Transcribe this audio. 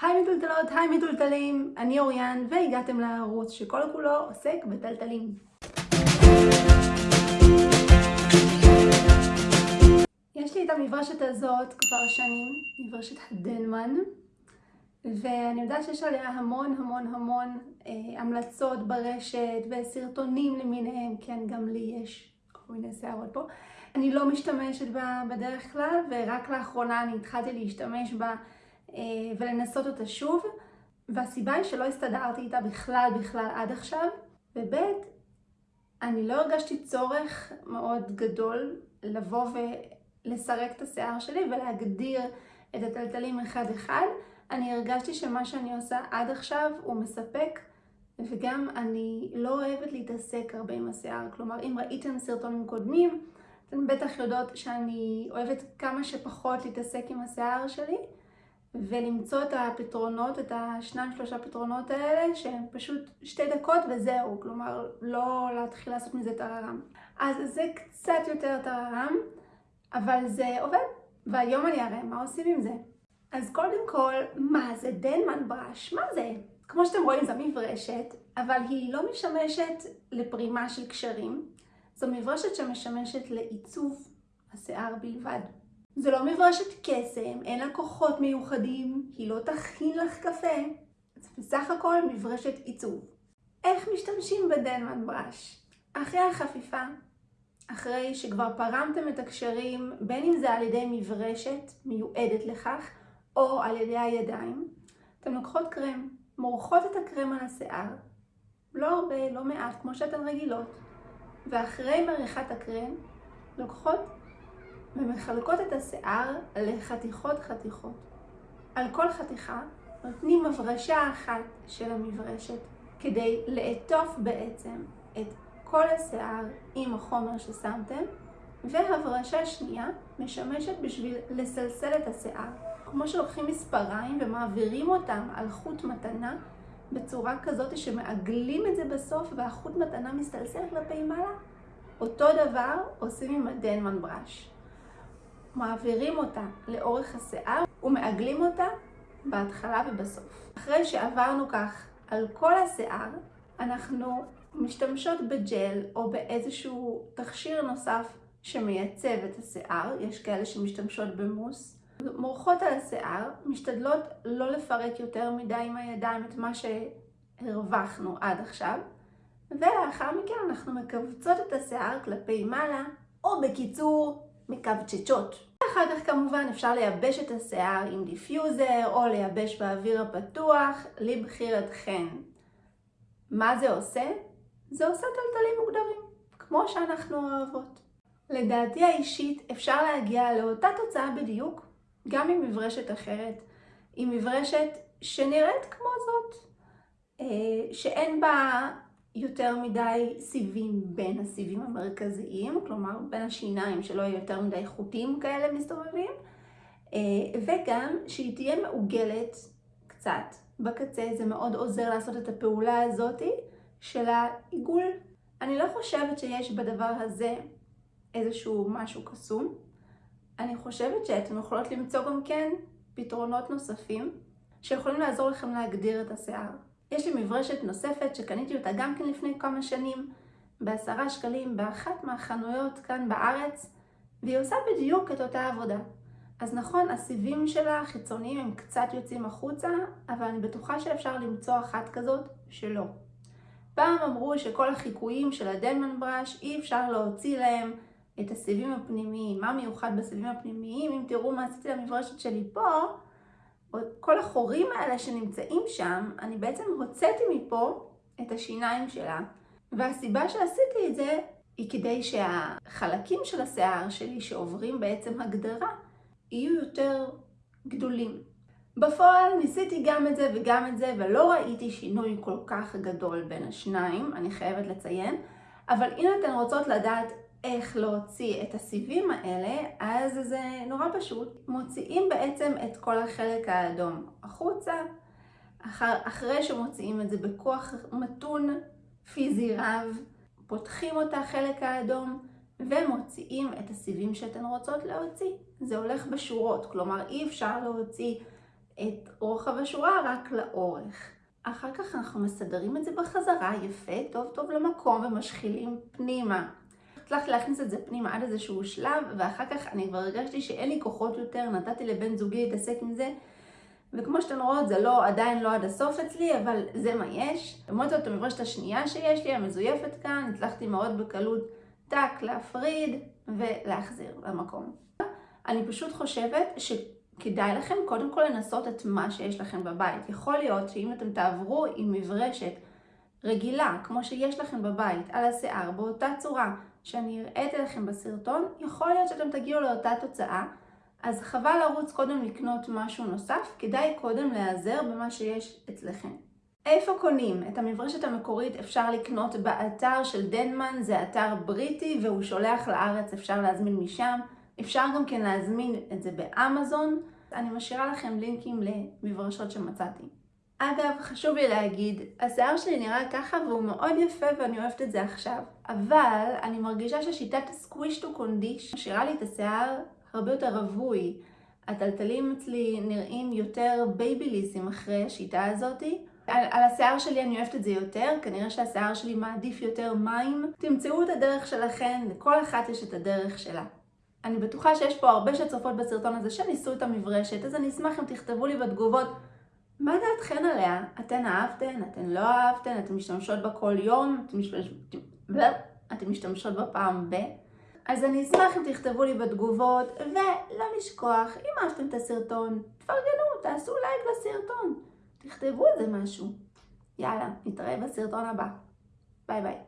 היי מטולטלות, היי מטולטלים, אני אוריאן והגעתם לערוץ שכל כולו עוסק בטלטלים. יש לי את המברשת הזאת כבר שנים, מברשת הדנמן, ואני יודעת שיש עליה המון המון המון אה, המלצות ברשת וסרטונים למיניהם, כן גם לי יש כל מיני שערות פה. אני לא משתמשת בה בדרך כלל ורק לאחרונה אני התחלתי להשתמש בה ולנסות אותה שוב, והסיבה היא שלא הסתדרתי איתה בכלל בכלל עד עכשיו, וב' אני לא הרגשתי צורך מאוד גדול לבוא ולסרק את השיער שלי ולהגדיר את הטלטלים אחד אחד. אני הרגשתי שמה שאני עושה עד עכשיו הוא מספק וגם אני לא אוהבת להתעסק הרבה עם השיער. כלומר, אם ראיתם סרטונים קודמים, אתן בטח יודעות שאני אוהבת כמה שפחות להתעסק עם השיער שלי ולמצוא את הפתרונות, את השניים שלושה פתרונות האלה שהם פשוט שתי דקות וזהו, כלומר לא להתחיל לעשות מזה טררם. אז זה קצת יותר טררם, אבל זה עובד, והיום אני אראה מה עושים עם זה. אז קודם כל, מה זה דנמן בראש? מה זה? כמו שאתם רואים זו מברשת, אבל היא לא משמשת לפרימה של קשרים, זו מברשת שמשמשת לעיצוב השיער בלבד. זו לא מברשת קסם, אין לה כוחות מיוחדים, היא לא תכין לך קפה. זה בסך הכל מברשת עיצוב. איך משתמשים בדנמן בראש? אחרי החפיפה, אחרי שכבר פרמתם את הקשרים, בין אם זה על ידי מברשת מיועדת לכך, או על ידי הידיים, אתן לוקחות קרם, מורחות את הקרם על השיער, לא הרבה, לא מעט, כמו שאתן רגילות, ואחרי מריחת הקרם, לוקחות ומחלקות את השיער לחתיכות חתיכות. על כל חתיכה נותנים מברשה אחת של המברשת כדי לעטוף בעצם את כל השיער עם החומר ששמתם, והברשה שנייה משמשת בשביל לסלסל את השיער. כמו שלוקחים מספריים ומעבירים אותם על חוט מתנה בצורה כזאת שמעגלים את זה בסוף והחוט מתנה מסתלסל כלפי מעלה, אותו דבר עושים עם הדנמן בראש. מעבירים אותה לאורך השיער ומעגלים אותה בהתחלה ובסוף. אחרי שעברנו כך על כל השיער, אנחנו משתמשות בג'ל או באיזשהו תכשיר נוסף שמייצב את השיער, יש כאלה שמשתמשות במוס, מורחות על השיער, משתדלות לא לפרק יותר מדי עם הידיים את מה שהרווחנו עד עכשיו, ולאחר מכן אנחנו מקבצות את השיער כלפי מעלה, או בקיצור, מקווצ'צ'ות. אחר כך כמובן אפשר לייבש את השיער עם דיפיוזר, או לייבש באוויר הפתוח, לבחירתכן. מה זה עושה? זה עושה תלתלים מוגדרים, כמו שאנחנו אוהבות. לדעתי האישית אפשר להגיע לאותה תוצאה בדיוק, גם עם מברשת אחרת, עם מברשת שנראית כמו זאת, אה, שאין בה יותר מדי סיבים בין הסיבים המרכזיים, כלומר בין השיניים שלא יהיו יותר מדי חוטים כאלה מסתובבים, אה, וגם שהיא תהיה מעוגלת קצת בקצה, זה מאוד עוזר לעשות את הפעולה הזאתי של העיגול. אני לא חושבת שיש בדבר הזה איזשהו משהו קסום. אני חושבת שאתם יכולות למצוא גם כן פתרונות נוספים שיכולים לעזור לכם להגדיר את השיער. יש לי מברשת נוספת שקניתי אותה גם כן לפני כמה שנים בעשרה שקלים באחת מהחנויות כאן בארץ והיא עושה בדיוק את אותה עבודה. אז נכון, הסיבים שלה החיצוניים הם קצת יוצאים החוצה, אבל אני בטוחה שאפשר למצוא אחת כזאת שלא. פעם אמרו שכל החיקויים של הדנמן בראש אי אפשר להוציא להם את הסיבים הפנימיים. מה מיוחד בסיבים הפנימיים? אם תראו מה עשיתי למברשת שלי פה, כל החורים האלה שנמצאים שם, אני בעצם הוצאתי מפה את השיניים שלה. והסיבה שעשיתי את זה היא כדי שהחלקים של השיער שלי שעוברים בעצם הגדרה יהיו יותר גדולים. בפועל ניסיתי גם את זה וגם את זה ולא ראיתי שינוי כל כך גדול בין השניים, אני חייבת לציין, אבל אם אתן רוצות לדעת איך להוציא את הסיבים האלה, אז זה נורא פשוט. מוציאים בעצם את כל החלק האדום החוצה, אחר, אחרי שמוציאים את זה בכוח מתון פיזי רב, פותחים אותה חלק האדום ומוציאים את הסיבים שאתן רוצות להוציא. זה הולך בשורות, כלומר אי אפשר להוציא את רוחב השורה רק לאורך. אחר כך אנחנו מסדרים את זה בחזרה יפה, טוב טוב למקום ומשחילים פנימה. הצלחתי להכניס את זה פנימה עד איזשהו שלב, ואחר כך אני כבר הרגשתי שאין לי כוחות יותר, נתתי לבן זוגי להתעסק עם זה, וכמו שאתן רואות זה לא, עדיין לא עד הסוף אצלי, אבל זה מה יש. למרות זאת המברשת השנייה שיש לי, המזויפת כאן, הצלחתי מאוד בקלות טק להפריד ולהחזיר למקום. אני פשוט חושבת שכדאי לכם קודם כל לנסות את מה שיש לכם בבית. יכול להיות שאם אתם תעברו עם מברשת רגילה, כמו שיש לכם בבית, על השיער, באותה צורה שאני הראיתי לכם בסרטון, יכול להיות שאתם תגיעו לאותה תוצאה. אז חבל לרוץ קודם לקנות משהו נוסף, כדאי קודם להיעזר במה שיש אצלכם. איפה קונים? את המברשת המקורית אפשר לקנות באתר של דנמן, זה אתר בריטי והוא שולח לארץ, אפשר להזמין משם. אפשר גם כן להזמין את זה באמזון. אני משאירה לכם לינקים למברשות שמצאתי. אגב, חשוב לי להגיד, השיער שלי נראה ככה והוא מאוד יפה ואני אוהבת את זה עכשיו. אבל אני מרגישה ששיטת squish to condish משאירה לי את השיער הרבה יותר רווי. התלתלים אצלי נראים יותר בייביליסים אחרי השיטה הזאתי. על, על השיער שלי אני אוהבת את זה יותר, כנראה שהשיער שלי מעדיף יותר מים. תמצאו את הדרך שלכם, לכל אחת יש את הדרך שלה. אני בטוחה שיש פה הרבה שצופות בסרטון הזה שניסו את המברשת, אז אני אשמח אם תכתבו לי בתגובות מה דעתכן עליה? אתן אהבתן? אתן לא אהבתן? אתן משתמשות בה כל יום? אתן, משתמש... אתן משתמשות בה פעם ב... אז אני אשמח אם תכתבו לי בתגובות, ולא לשכוח, אם אהבתם את הסרטון, תפרגנו, תעשו לייק לסרטון, תכתבו על זה משהו. יאללה, נתראה בסרטון הבא. ביי ביי.